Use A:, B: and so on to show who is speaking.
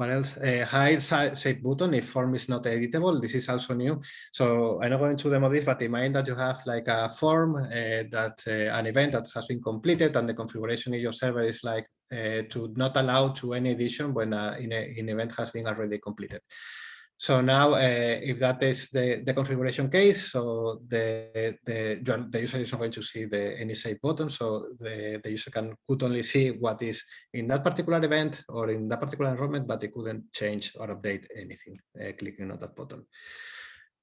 A: what else? Uh, hide save button if form is not editable. This is also new. So I'm not going to demo this, but imagine that you have like a form uh, that uh, an event that has been completed and the configuration in your server is like uh, to not allow to any edition when uh, an event has been already completed. So now, uh, if that is the, the configuration case, so the, the, the user is not going to see the any save button, so the, the user can could only see what is in that particular event or in that particular enrollment, but they couldn't change or update anything uh, clicking on that button.